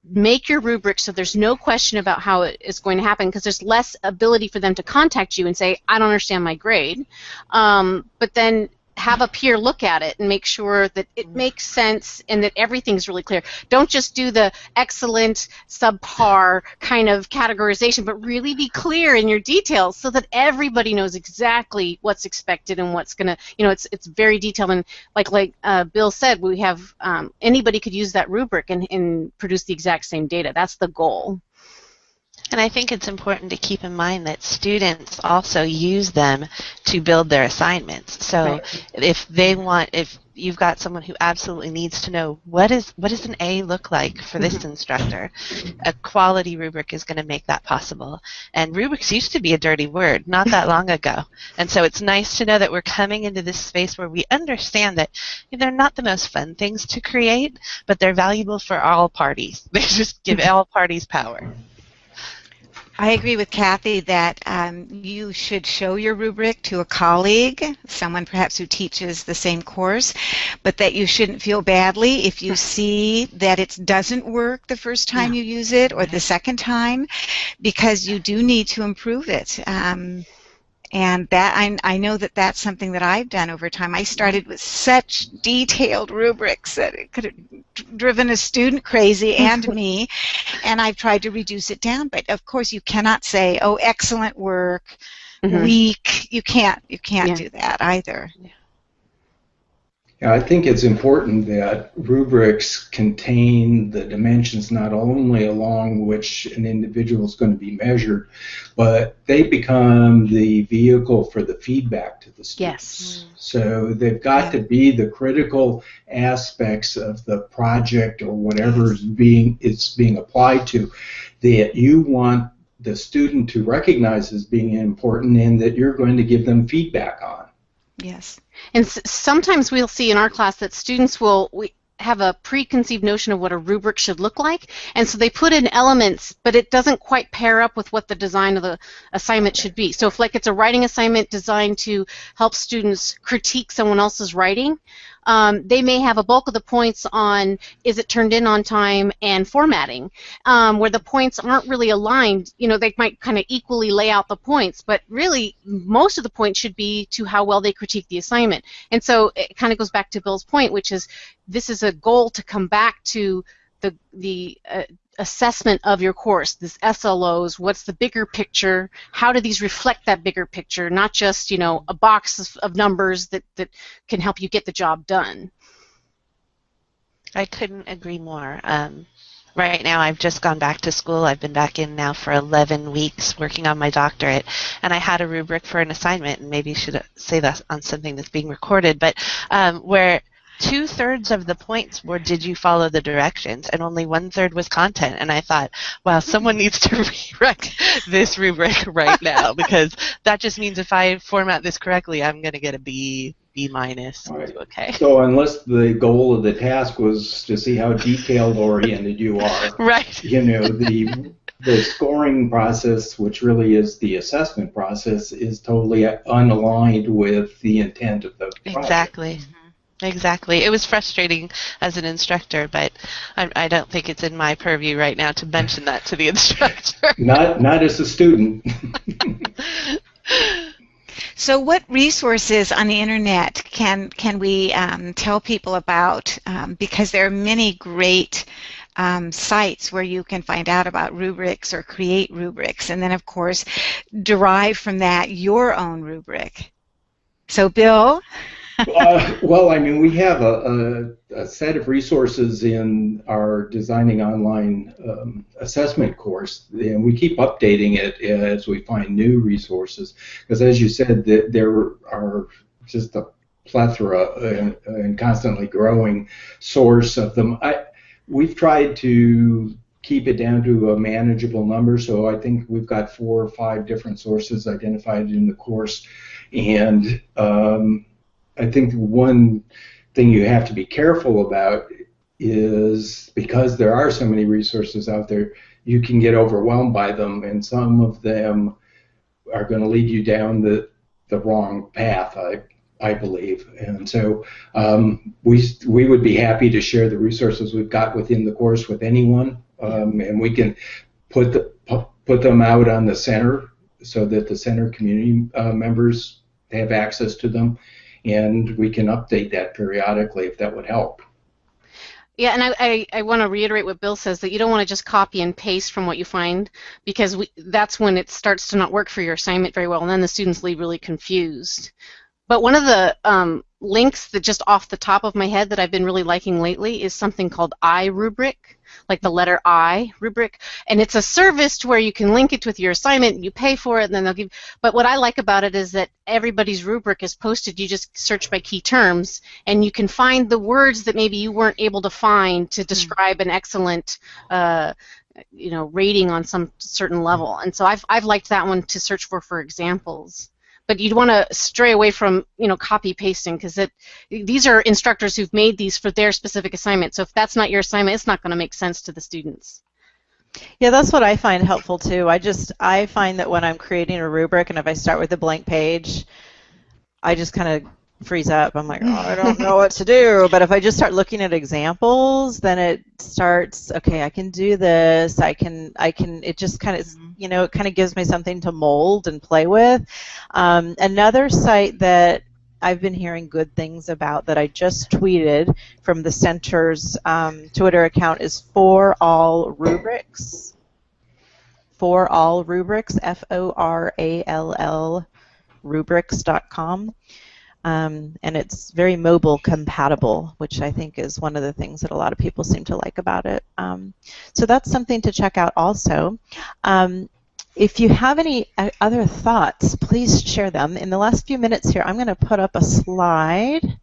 make your rubric so there's no question about how it is going to happen because there's less ability for them to contact you and say i don't understand my grade. Um, but then have a peer look at it and make sure that it makes sense and that everything's really clear. Don't just do the excellent, subpar kind of categorization, but really be clear in your details so that everybody knows exactly what's expected and what's gonna, you know, it's it's very detailed and like like uh, Bill said, we have um, anybody could use that rubric and, and produce the exact same data. That's the goal. And I think it's important to keep in mind that students also use them to build their assignments. So right. if they want, if you've got someone who absolutely needs to know what is what does an A look like for this mm-hmm. instructor, a quality rubric is going to make that possible. And rubrics used to be a dirty word not that long ago. And so it's nice to know that we're coming into this space where we understand that they're not the most fun things to create, but they're valuable for all parties. They just give all parties power. I agree with Kathy that um, you should show your rubric to a colleague, someone perhaps who teaches the same course, but that you shouldn't feel badly if you see that it doesn't work the first time you use it or the second time, because you do need to improve it. Um, and that I, I know that that's something that I've done over time. I started with such detailed rubrics that it could have driven a student crazy and me, and I've tried to reduce it down. But of course, you cannot say, "Oh, excellent work," mm-hmm. weak. You can't. You can't yeah. do that either. Yeah. I think it's important that rubrics contain the dimensions not only along which an individual is going to be measured, but they become the vehicle for the feedback to the students. Yes. Mm. So they've got yeah. to be the critical aspects of the project or whatever is being it's being applied to that you want the student to recognize as being important and that you're going to give them feedback on. Yes. And sometimes we'll see in our class that students will we have a preconceived notion of what a rubric should look like, and so they put in elements, but it doesn't quite pair up with what the design of the assignment should be. So if like it's a writing assignment designed to help students critique someone else's writing, um, they may have a bulk of the points on is it turned in on time and formatting, um, where the points aren't really aligned. You know, they might kind of equally lay out the points, but really most of the points should be to how well they critique the assignment. And so it kind of goes back to Bill's point, which is this is a goal to come back to the the uh, assessment of your course, this SLOs, what's the bigger picture, how do these reflect that bigger picture, not just, you know, a box of, numbers that, that can help you get the job done. I couldn't agree more. Um, right now, I've just gone back to school. I've been back in now for 11 weeks working on my doctorate, and I had a rubric for an assignment, and maybe should say that on something that's being recorded, but um, where two thirds of the points were did you follow the directions and only one third was content and i thought wow someone needs to rewrite this rubric right now because that just means if i format this correctly i'm going to get a b b minus right. okay so unless the goal of the task was to see how detailed oriented you are right you know the the scoring process, which really is the assessment process, is totally unaligned with the intent of the project. Exactly. Mm-hmm. Exactly. It was frustrating as an instructor, but I, I, don't think it's in my purview right now to mention that to the instructor. not, not as a student. so, what resources on the internet can can we um, tell people about? Um, because there are many great um, sites where you can find out about rubrics or create rubrics, and then, of course, derive from that your own rubric. So, Bill uh, well, I mean, we have a, a, a, set of resources in our Designing Online um, assessment course, and we keep updating it as we find new resources. Because, as you said, the, there are just a plethora and, and, constantly growing source of them. I, we've tried to keep it down to a manageable number, so I think we've got four or five different sources identified in the course, and um, I think one thing you have to be careful about is because there are so many resources out there, you can get overwhelmed by them, and some of them are going to lead you down the the wrong path. I I believe, and so um, we we would be happy to share the resources we've got within the course with anyone, um, and we can put the put them out on the center so that the center community uh, members have access to them and we can update that periodically if that would help. Yeah, and I, I, I want to reiterate what Bill says that you don't want to just copy and paste from what you find because we, that's when it starts to not work for your assignment very well, and then the students leave really confused. But one of the um, links that just off the top of my head that I've been really liking lately is something called iRubric like the letter I rubric, and it's a service to where you can link it with your assignment. You pay for it, and then they'll give. But what I like about it is that everybody's rubric is posted. You just search by key terms, and you can find the words that maybe you weren't able to find to hmm. describe an excellent. Uh, you know, rating on some certain level, and so I've I've liked that one to search for for examples but you'd want to stray away from you know copy pasting because it these are instructors who've made these for their specific assignment. So if that's not your assignment, it's not going to make sense to the students. Yeah, that's what I find helpful too. I just I find that when I'm creating a rubric and if I start with a blank page, I just kind of freeze up. I'm like, oh, I don't know what to do. But if I just start looking at examples, then it starts. Okay, I can do this. I can. I can. It just kind of, mm-hmm. you know, it kind of gives me something to mold and play with. Um, another site that I've been hearing good things about that I just tweeted from the center's um, Twitter account is For All Rubrics. For All Rubrics, F O R A L L rubrics.com. Um, and it's very mobile compatible, which I think is one of the things that a lot of people seem to like about it. Um, so that's something to check out also. Um, if you have any uh, other thoughts, please share them. In the last few minutes here, I'm going to put up a slide.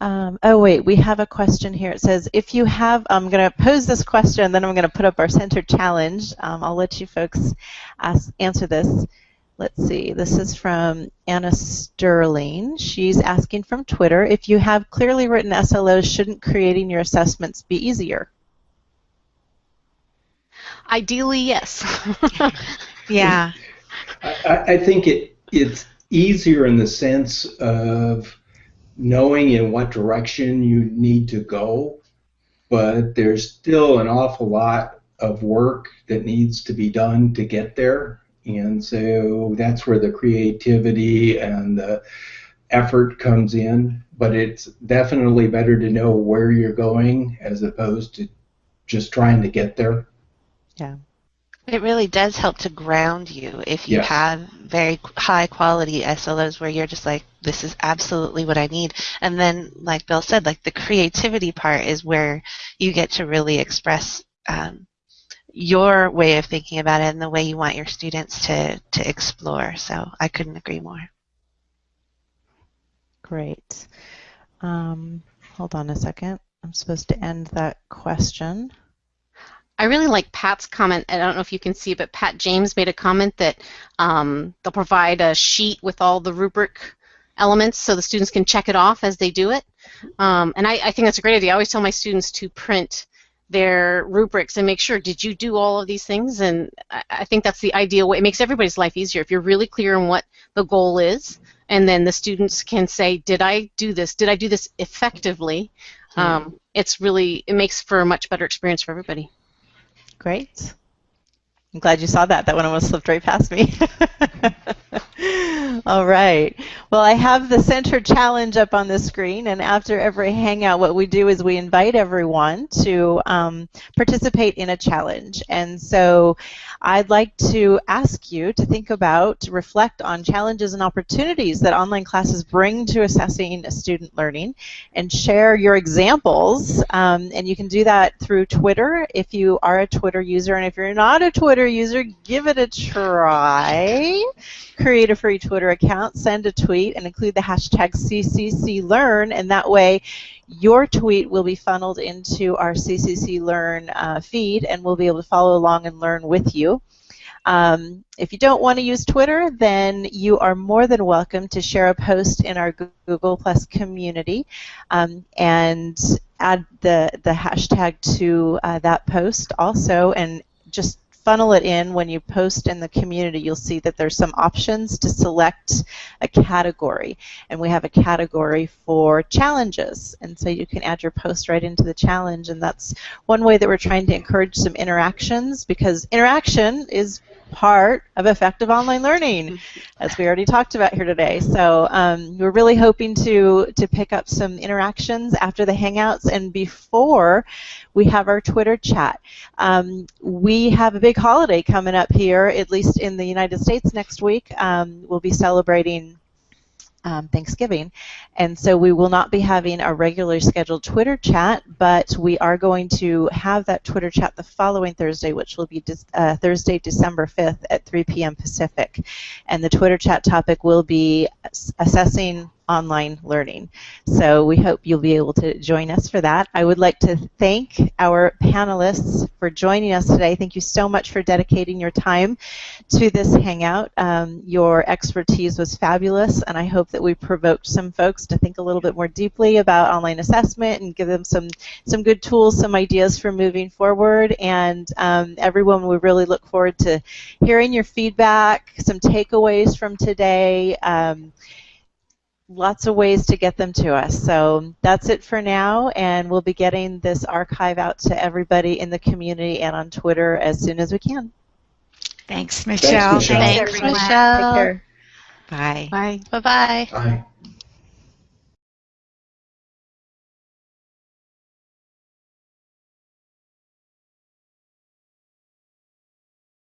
Um, oh wait, we have a question here. It says, if you have, I'm going to pose this question, then I'm going to put up our center challenge. Um, I'll let you folks ask, answer this. Let's see, this is from Anna Sterling. She's asking from Twitter, if you have clearly written SLOs, shouldn't creating your assessments be easier? Ideally, yes. yeah. I, I think it it's easier in the sense of knowing in what direction you need to go, but there's still an awful lot of work that needs to be done to get there. And so that's where the creativity and the effort comes in. But it's definitely better to know where you're going as opposed to just trying to get there. Yeah. It really does help to ground you if you Yes. have very high quality SLOs where you're just like, this is absolutely what I need. And then, like Bill said, like the creativity part is where you get to really express um, your way of thinking about it and the way you want your students to, to explore. So I couldn't agree more. Great. Um, hold on a second. I'm supposed to end that question. I really like Pat's comment. I don't know if you can see, but Pat James made a comment that um, they'll provide a sheet with all the rubric elements so the students can check it off as they do it. Um, and I, I think that's a great idea. I always tell my students to print their rubrics and make sure did you do all of these things? And I, think that's the ideal way. It makes everybody's life easier. If you're really clear on what the goal is and then the students can say did i do this? Did i do this effectively? Um, it's really it makes for a much better experience for everybody. Great. I'm glad you saw that. That one almost slipped right past me. All right. Well, I have the center challenge up on the screen, and after every hangout, what we do is we invite everyone to um, participate in a challenge. And so I'd like to ask you to think about, to reflect on challenges and opportunities that online classes bring to assessing student learning, and share your examples. Um, and you can do that through Twitter if you are a Twitter user, and if you're not a Twitter user, give it a try. Create a free Twitter account, send a tweet, and include the hashtag CCCLearn, and that way your tweet will be funneled into our CCC Learn uh, feed, and we'll be able to follow along and learn with you. Um, if you don't want to use Twitter, then you are more than welcome to share a post in our Google Plus community um, and add the, the hashtag to uh, that post also and just funnel it in. When you post in the community you'll see that there's some options to select a category. And we have a category for challenges. And so you can add your post right into the challenge. And that's one way that we're trying to encourage some interactions because interaction is part of effective online learning as we already talked about here today. So um, we're really hoping to to pick up some interactions after the hangouts. And before we have our twitter chat. Um, we have a big holiday coming up here at least in the united states next week um, we'll be celebrating um, Thanksgiving. And so we will not be having a regularly scheduled Twitter chat, but we are going to have that Twitter chat the following Thursday, which will be uh, Thursday, December 5th at 3 p.m. Pacific. And the Twitter chat topic will be assessing online learning. So we hope you'll be able to join us for that. I would like to thank our panelists for joining us today. Thank you so much for dedicating your time to this hangout. Um, your expertise was fabulous, and I hope that we provoked some folks to think a little bit more deeply about online assessment and give them some, some good tools, some ideas for moving forward. And um, everyone, we really look forward to hearing your feedback, some takeaways from today. Um, lots of ways to get them to us. So that's it for now, and we'll be getting this archive out to everybody in the community and on Twitter as soon as we can. Thanks, Michelle. Michelle. Thanks, everyone. Michelle. Take care. Bye. bye Bye-bye. Bye.